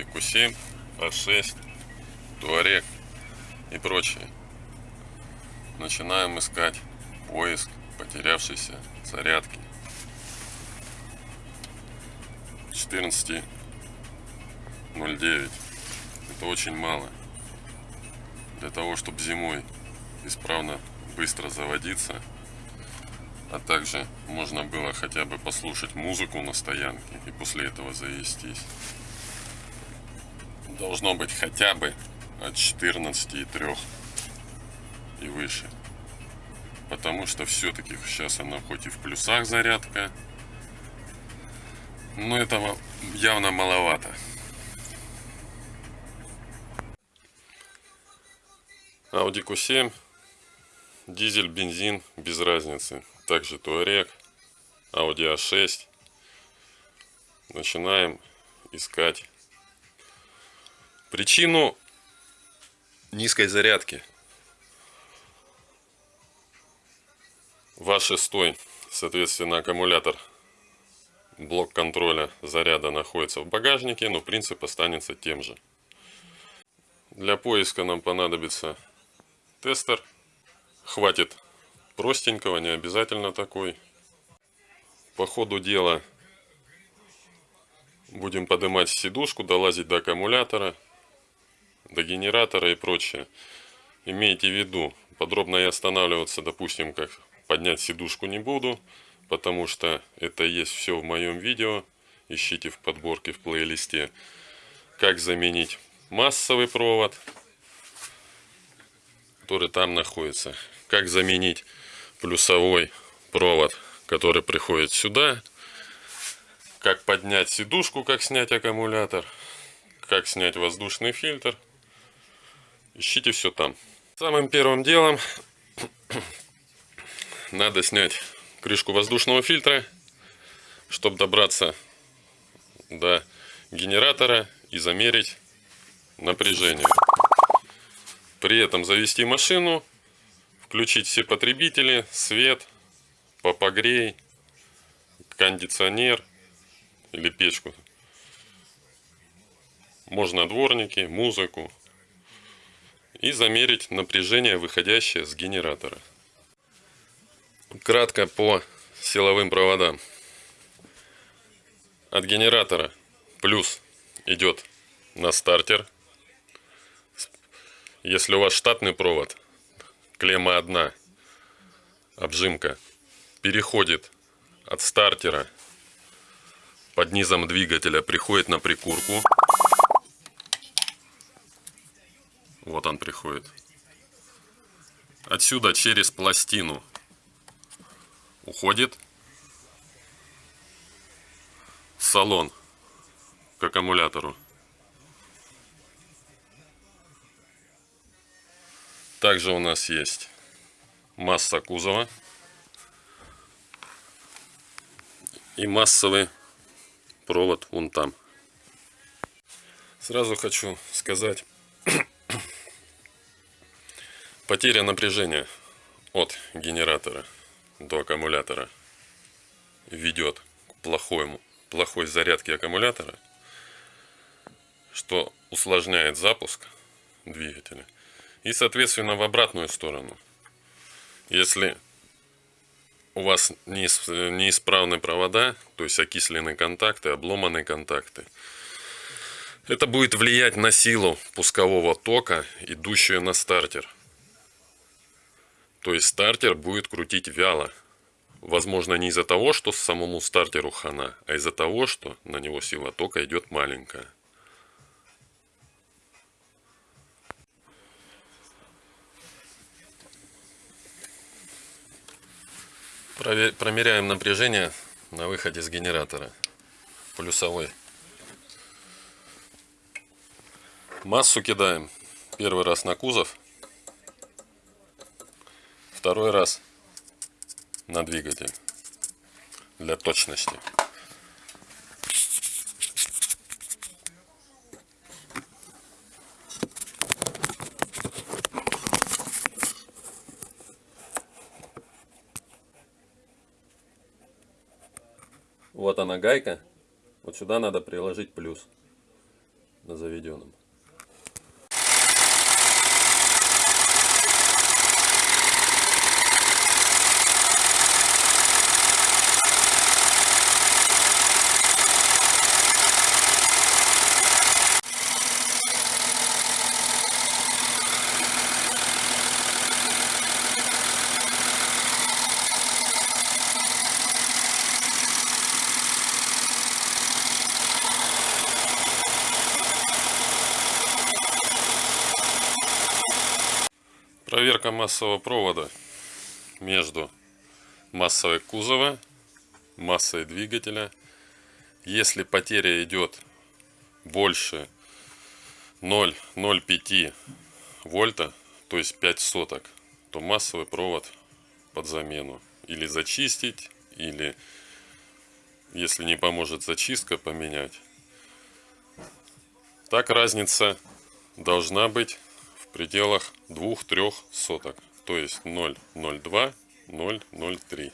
Audi Q7, A6, Touareg и прочее. Начинаем искать поиск потерявшейся зарядки. 14.09. Это очень мало. Для того, чтобы зимой исправно быстро заводиться, а также можно было хотя бы послушать музыку на стоянке и после этого завестись. Должно быть хотя бы от 14,3 и выше. Потому что все-таки сейчас она хоть и в плюсах зарядка, но этого явно маловато. Audi Q7, дизель, бензин, без разницы. Также Touareg, Audi A6. Начинаем искать причину низкой зарядки. Ваш шестой, соответственно, аккумулятор блок контроля заряда находится в багажнике, но принцип останется тем же. Для поиска нам понадобится тестер. Хватит простенького, не обязательно такой. По ходу дела будем поднимать сидушку, долазить до аккумулятора, до генератора и прочее. Имейте в виду, подробно я останавливаться, допустим, как поднять сидушку не буду, потому что это есть все в моем видео. Ищите в подборке в плейлисте, как заменить массовый провод который там находится. Как заменить плюсовой провод, который приходит сюда. Как поднять сидушку, как снять аккумулятор. Как снять воздушный фильтр. Ищите все там. Самым первым делом надо снять крышку воздушного фильтра, чтобы добраться до генератора и замерить напряжение. При этом завести машину, включить все потребители, свет, попогрей, кондиционер или печку. Можно дворники, музыку. И замерить напряжение, выходящее с генератора. Кратко по силовым проводам. От генератора плюс идет на стартер если у вас штатный провод, клемма одна, обжимка, переходит от стартера под низом двигателя, приходит на прикурку. Вот он приходит. Отсюда через пластину уходит салон к аккумулятору. Также у нас есть масса кузова и массовый провод вон там. Сразу хочу сказать, потеря напряжения от генератора до аккумулятора ведет к плохому, плохой зарядке аккумулятора, что усложняет запуск двигателя – и, соответственно, в обратную сторону. Если у вас неисправны провода, то есть окисленные контакты, обломанные контакты, это будет влиять на силу пускового тока, идущую на стартер. То есть стартер будет крутить вяло. Возможно, не из-за того, что самому стартеру хана, а из-за того, что на него сила тока идет маленькая. Промеряем напряжение на выходе с генератора. Плюсовой. Массу кидаем первый раз на кузов, второй раз на двигатель для точности. Вот она гайка. Вот сюда надо приложить плюс. на заведенном. Проверка массового провода между массовой кузова, массой двигателя. Если потеря идет больше 0,05 вольта, то есть 5 соток, то массовый провод под замену. Или зачистить, или если не поможет зачистка, поменять. Так разница должна быть в пределах 2-3 соток, то есть 0,02, 0,03.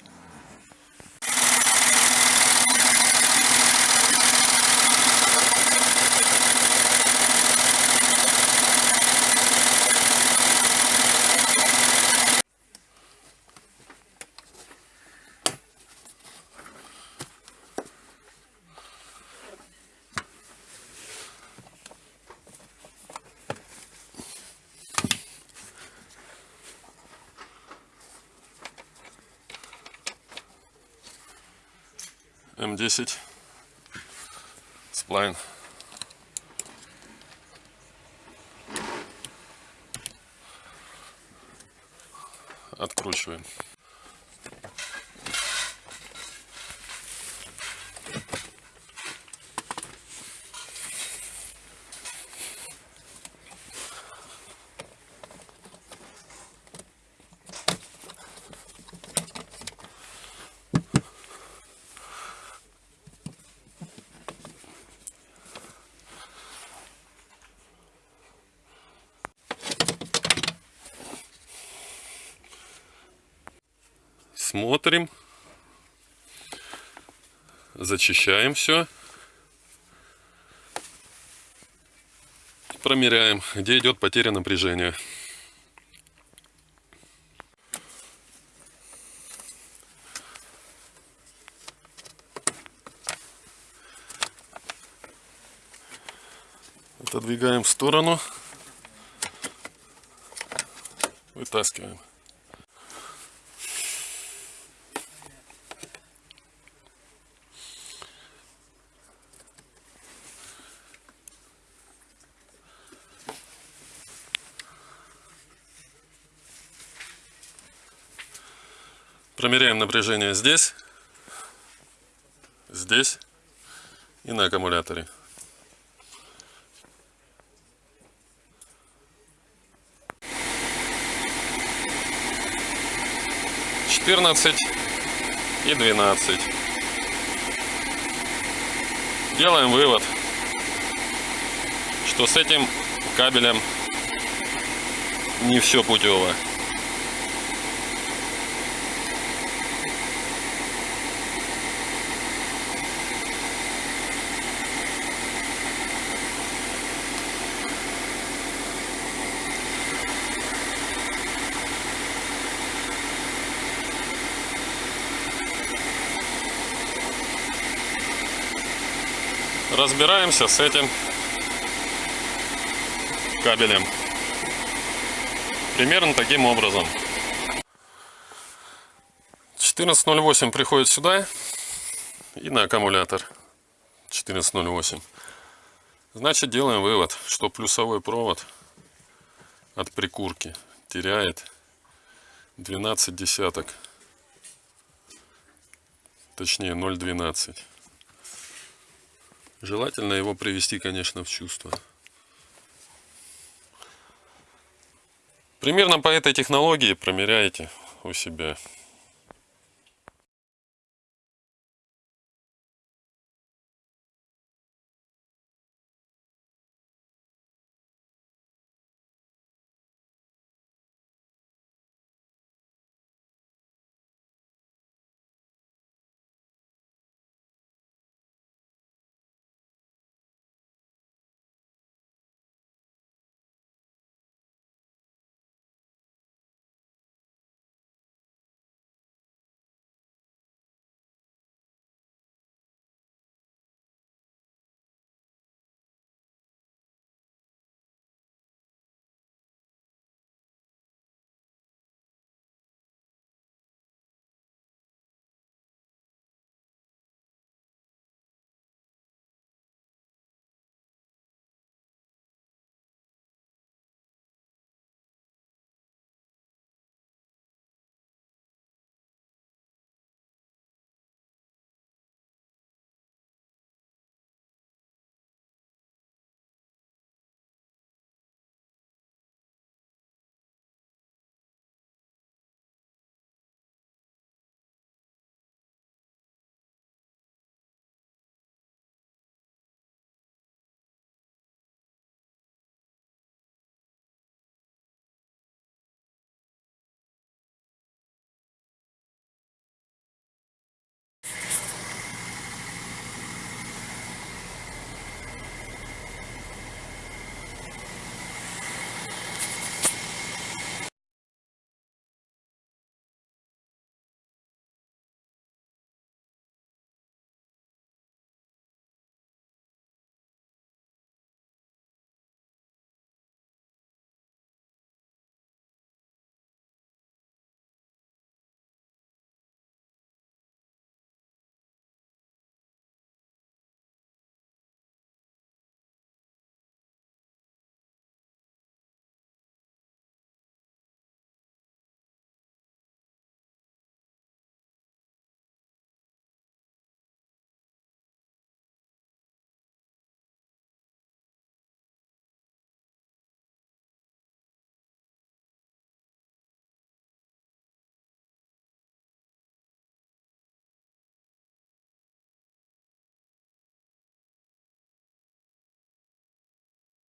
М10 сплайн. Откручиваем. Смотрим, зачищаем все, промеряем, где идет потеря напряжения. Отодвигаем в сторону, вытаскиваем. Промеряем напряжение здесь, здесь и на аккумуляторе. Четырнадцать и двенадцать. Делаем вывод, что с этим кабелем не все путево. Разбираемся с этим кабелем. Примерно таким образом. 14.08 приходит сюда и на аккумулятор 14.08. Значит, делаем вывод, что плюсовой провод от прикурки теряет 12 десяток. Точнее 0,12. Желательно его привести, конечно, в чувство. Примерно по этой технологии промеряйте у себя.